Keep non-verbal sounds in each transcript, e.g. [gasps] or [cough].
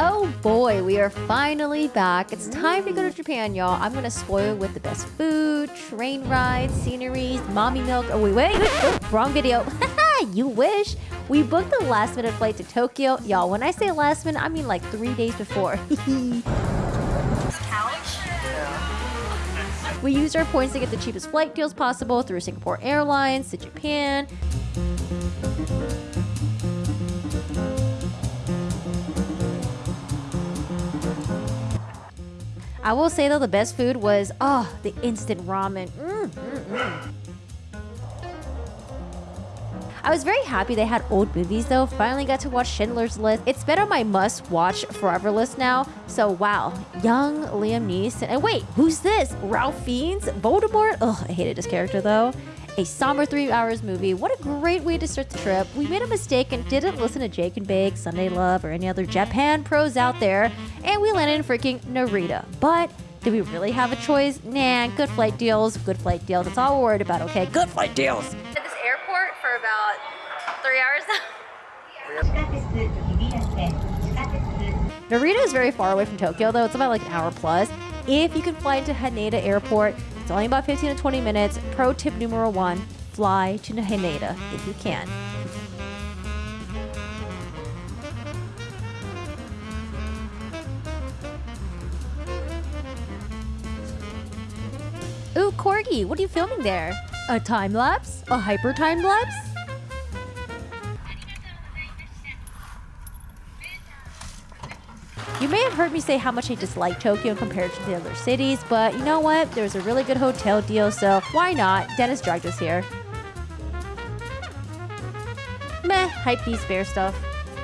Oh boy, we are finally back. It's time to go to Japan, y'all. I'm gonna spoil with the best food, train rides, sceneries, mommy milk. Oh, wait, wait, oh, wrong video. [laughs] you wish. We booked the last minute flight to Tokyo. Y'all, when I say last minute, I mean like three days before. [laughs] we used our points to get the cheapest flight deals possible through Singapore Airlines to Japan. I will say though, the best food was, oh, the instant ramen. Mm, mm, mm. I was very happy they had old movies though. Finally got to watch Schindler's List. It's been on my must-watch forever list now. So wow, young Liam Neeson. And wait, who's this? Ralph Fiennes? Voldemort? Ugh, I hated his character though a somber three hours movie. What a great way to start the trip. We made a mistake and didn't listen to Jake and Bake, Sunday Love, or any other Japan pros out there, and we landed in freaking Narita. But did we really have a choice? Nah, good flight deals, good flight deals. That's all we're worried about, okay? Good flight deals. At this airport for about three hours now. [laughs] Narita is very far away from Tokyo, though. It's about like an hour plus. If you can fly into Haneda Airport, it's only about 15 to 20 minutes. Pro tip numero one fly to Haneda if you can. Ooh, Corgi, what are you filming there? A time lapse? A hyper time lapse? Heard me say how much I dislike Tokyo compared to the other cities, but you know what? There's a really good hotel deal, so why not? Dennis dragged us here. Meh, hype beast bear stuff.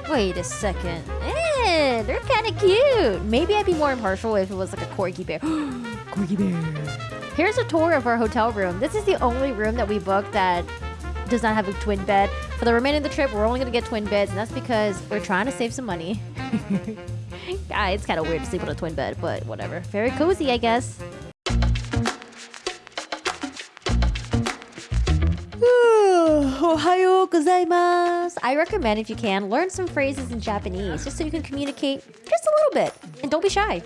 Wait a second. Eh, they're kind of cute. Maybe I'd be more impartial if it was like a corgi bear. [gasps] corgi bear. Here's a tour of our hotel room. This is the only room that we booked that does not have a twin bed. For the remaining of the trip, we're only going to get twin beds, and that's because we're trying to save some money. [laughs] ah, it's kind of weird to sleep on a twin bed, but whatever. Very cozy, I guess. Ohayo gozaimasu. I recommend if you can, learn some phrases in Japanese just so you can communicate just a little bit. And don't be shy.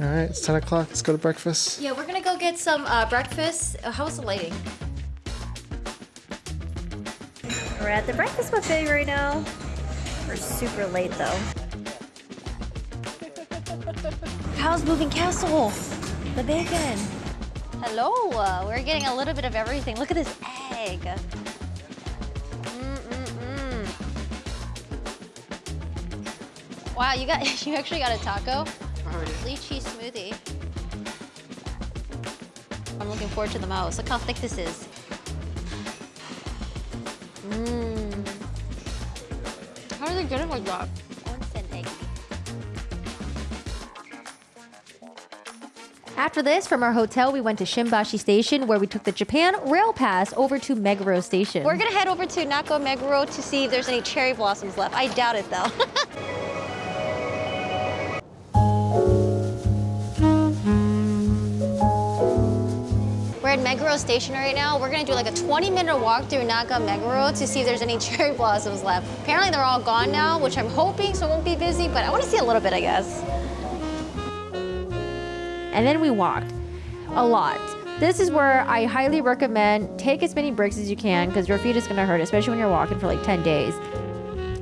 All right, it's 10 o'clock. Let's go to breakfast. Yeah, we're gonna go get some uh, breakfast. Uh, how's the lighting? We're at the breakfast buffet right now. We're super late though. Howl's Moving Castle? The bacon. Hello. Uh, we're getting a little bit of everything. Look at this egg. Mm -mm -mm. Wow, you got [laughs] you actually got a taco? Lychee smoothie. I'm looking forward to the most. Look how thick this is. Mmm. How are they getting like that? After this, from our hotel, we went to Shimbashi Station where we took the Japan Rail Pass over to Meguro Station. We're gonna head over to Naka Meguro to see if there's any cherry blossoms left. I doubt it though. [laughs] We're at Meguro Station right now. We're gonna do like a 20 minute walk through Naka Meguro to see if there's any [laughs] cherry blossoms left. Apparently they're all gone now, which I'm hoping so it won't be busy, but I wanna see a little bit, I guess and then we walked a lot. This is where I highly recommend take as many breaks as you can because your feet is going to hurt, especially when you're walking for like 10 days.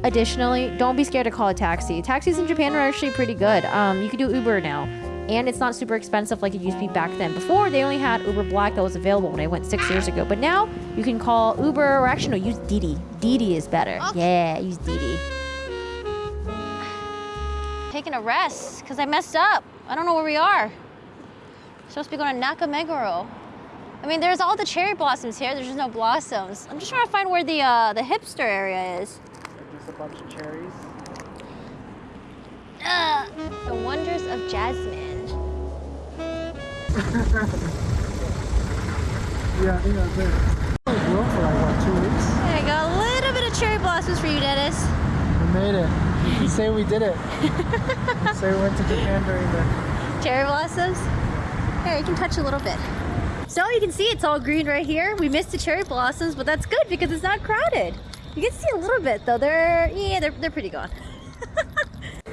Additionally, don't be scared to call a taxi. Taxis in Japan are actually pretty good. Um, you can do Uber now. And it's not super expensive like it used to be back then. Before, they only had Uber Black that was available when I went six years ago. But now, you can call Uber or actually, no, use Didi. Didi is better. Okay. Yeah, use Didi. Taking a rest because I messed up. I don't know where we are. Supposed to be going to Nakameguro. I mean, there's all the cherry blossoms here. There's just no blossoms. I'm just trying to find where the uh, the hipster area is. There's a bunch of cherries. Uh, the wonders of jasmine. [laughs] yeah, I think that's it. Well for like, what, two weeks? There you go. A little bit of cherry blossoms for you, Dennis. We made it. You can say we did it. [laughs] say we went to Japan during the... Cherry blossoms? Here, you can touch a little bit. So you can see it's all green right here. We missed the cherry blossoms, but that's good because it's not crowded. You can see a little bit though. They're, yeah, they're, they're pretty gone.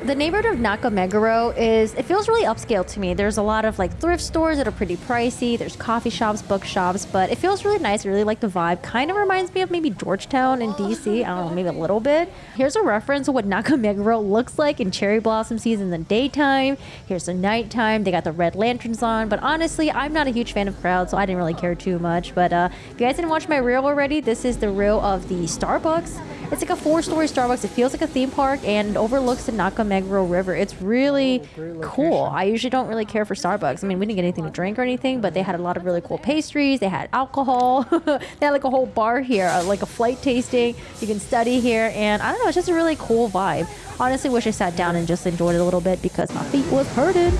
The neighborhood of Nakameguro is, it feels really upscale to me. There's a lot of like thrift stores that are pretty pricey. There's coffee shops, bookshops, but it feels really nice. I really like the vibe. Kind of reminds me of maybe Georgetown in DC. I don't know, maybe a little bit. Here's a reference of what Nakameguro looks like in cherry blossom season in the daytime. Here's the nighttime. They got the red lanterns on, but honestly, I'm not a huge fan of crowds, so I didn't really care too much. But uh, if you guys didn't watch my reel already, this is the reel of the Starbucks. It's like a four-story Starbucks. It feels like a theme park and it overlooks the Nakameguro River. It's really cool. I usually don't really care for Starbucks. I mean, we didn't get anything to drink or anything, but they had a lot of really cool pastries. They had alcohol. [laughs] they had like a whole bar here, uh, like a flight tasting. You can study here, and I don't know. It's just a really cool vibe. Honestly, wish I sat down and just enjoyed it a little bit because my feet was hurting.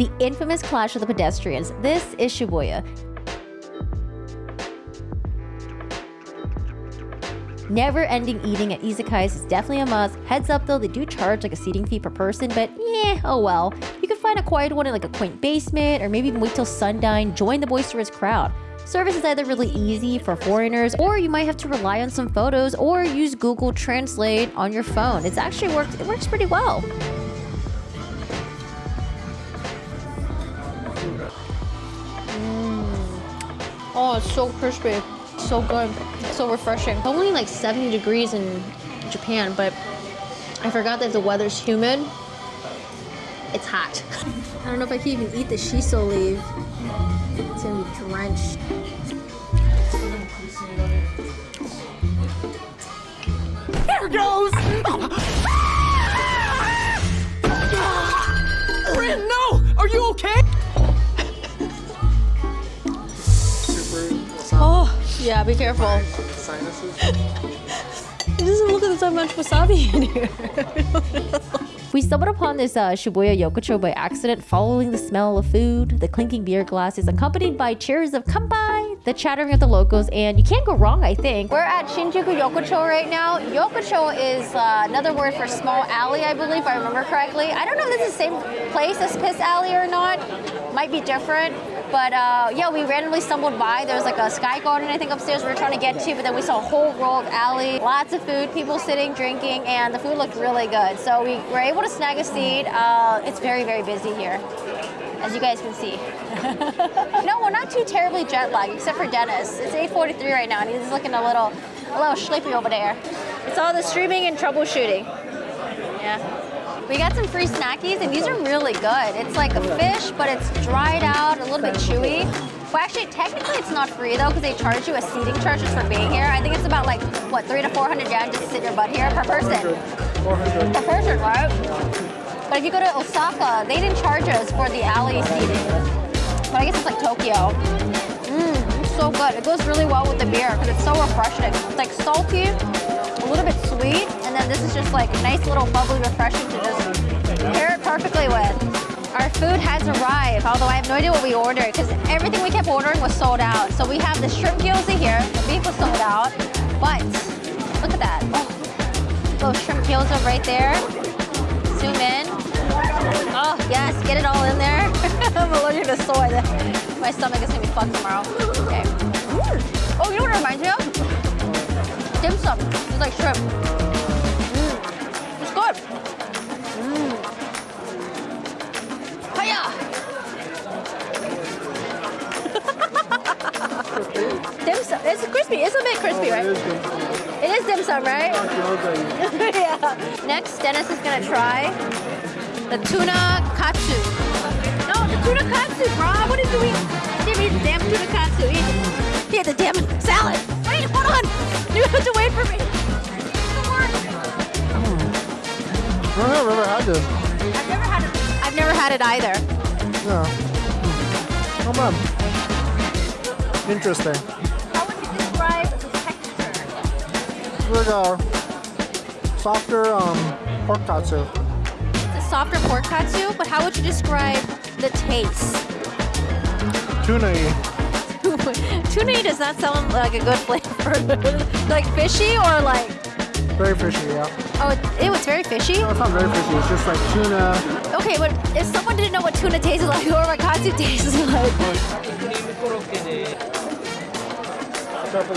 The infamous clash of the pedestrians. This is Shibuya. Never ending eating at izakayas is definitely a must. Heads up though, they do charge like a seating fee per person, but yeah, oh well. You can find a quiet one in like a quaint basement, or maybe even wait till sundown, join the boisterous crowd. Service is either really easy for foreigners, or you might have to rely on some photos, or use Google Translate on your phone. It's actually worked, it works pretty well. Oh, it's so crispy. So good. So refreshing. It's only like 70 degrees in Japan, but I forgot that the weather's humid. It's hot. [laughs] I don't know if I can even eat the shiso leaf. It's gonna be drenched. Here goes! [laughs] Rin, no! Are you okay? Yeah, be careful. It doesn't look like there's that much wasabi in here. [laughs] we stumbled upon this uh, Shibuya Yokocho by accident, following the smell of food, the clinking beer glasses, accompanied by cheers of kanpai, the chattering of the locals, and you can't go wrong, I think. We're at Shinjuku Yokocho right now. Yokocho is uh, another word for small alley, I believe, if I remember correctly. I don't know if this is the same place as Piss Alley or not. Might be different. But uh, yeah, we randomly stumbled by. There's like a sky garden, I think, upstairs we were trying to get to, but then we saw a whole row of alley, lots of food, people sitting, drinking, and the food looked really good. So we were able to snag a seat. Uh, it's very, very busy here, as you guys can see. [laughs] no, we're not too terribly jet lagged, except for Dennis. It's 8:43 right now, and he's looking a little, a little sleepy over there. It's all the streaming and troubleshooting. Yeah. We got some free snackies, and these are really good. It's like a fish, but it's dried out, a little bit chewy. Well, actually, technically it's not free though, because they charge you a seating charge just for being here. I think it's about like, what, three to 400 yen just to sit your butt here per person. 400. Per person, right? But if you go to Osaka, they didn't charge us for the alley seating. But I guess it's like Tokyo. Mmm, so good. It goes really well with the beer because it's so refreshing. It's like salty, a little bit sweet, and then this is just like a nice little bubbly refreshing to just pair it perfectly with. Our food has arrived, although I have no idea what we ordered because everything we kept ordering was sold out. So we have the shrimp gyoza here. The beef was sold out, but look at that. Oh, little shrimp gyoza right there. Zoom in. Oh, yes, get it all in there. [laughs] I'm allergic to soy. [laughs] My stomach is gonna be fucked tomorrow. Okay. Oh, you know what it reminds me of? Dim sum. It's like shrimp. Dim sum. It's crispy. It's a bit crispy, right? It is, it is dim sum, right? [laughs] Yeah. Next, Dennis is gonna try the tuna katsu. No, the tuna katsu, bro. What is doing? Give me the damn tuna katsu. Eat, eat the damn salad. Wait, hold on. [laughs] You have to wait for me. I don't know, I've never had this. I've never had it. I've never had it either. Yeah. Hmm. Not bad. Interesting. Like a softer um, pork katsu. It's a softer pork katsu, but how would you describe the taste? Tuna-y. [laughs] tuna does not sound like a good [laughs] flavor. like fishy or like Very fishy, yeah. oh, it, it was very fishy. No, it's not very fishy. It's just like tuna. Okay, but if someone didn't know what tuna tastes like or what katsu tastes [laughs] like, Stuff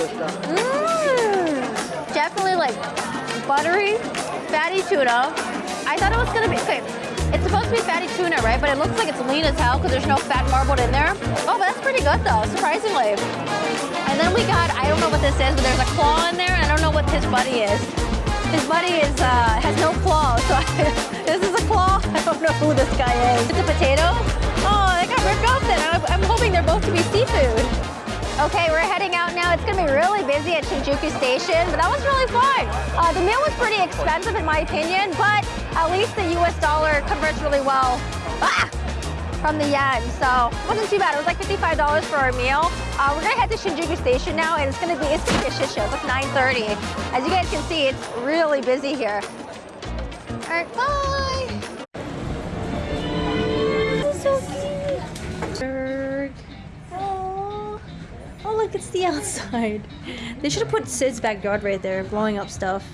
like buttery, fatty tuna. I thought it was gonna be okay. It's supposed to be fatty tuna, right? But it looks like it's lean as hell because there's no fat marbled in there. Oh, but that's pretty good though, surprisingly. And then we got, I don't know what this is, but there's a claw in there, and I don't know what his buddy is. His buddy is uh, has no claw, so I, [laughs] this is a claw. I don't know who this guy is. It's a potato. Okay, we're heading out now. It's gonna be really busy at Shinjuku Station, but that was really fun. Uh, the meal was pretty expensive in my opinion, but at least the US dollar converts really well. Ah! from the yen, so it wasn't too bad. It was like $55 for our meal. Uh, we're gonna head to Shinjuku Station now, and it's gonna be it's gonna be a shit show. It's like 9:30. As you guys can see, it's really busy here. All right, bye. Look, it's the outside. They should have put Sid's backyard right there, blowing up stuff.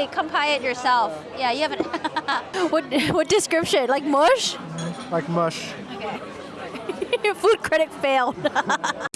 Could come buy it yourself. Yeah, you haven't. [laughs] what what description? Like mush? Like mush. Okay. [laughs] Food critic failed. [laughs]